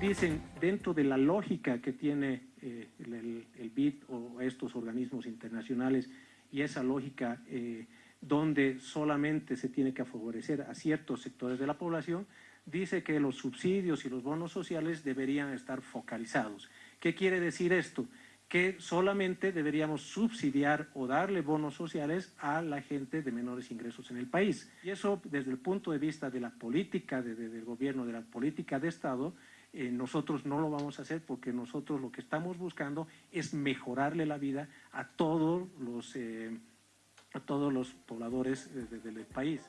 dicen dentro de la lógica que tiene eh, el, el, BID o estos organismos internacionales y esa lógica eh, donde solamente se tiene que favorecer a ciertos sectores de la población, dice que los subsidios y los bonos sociales deberían estar focalizados. ¿Qué quiere decir esto? Que solamente deberíamos subsidiar o darle bonos sociales a la gente de menores ingresos en el país. Y eso desde el punto de vista de la política de, de, del gobierno, de la política de Estado, eh, nosotros no lo vamos a hacer porque nosotros lo que estamos buscando es mejorarle la vida a todos los, eh, a todos los pobladores del país.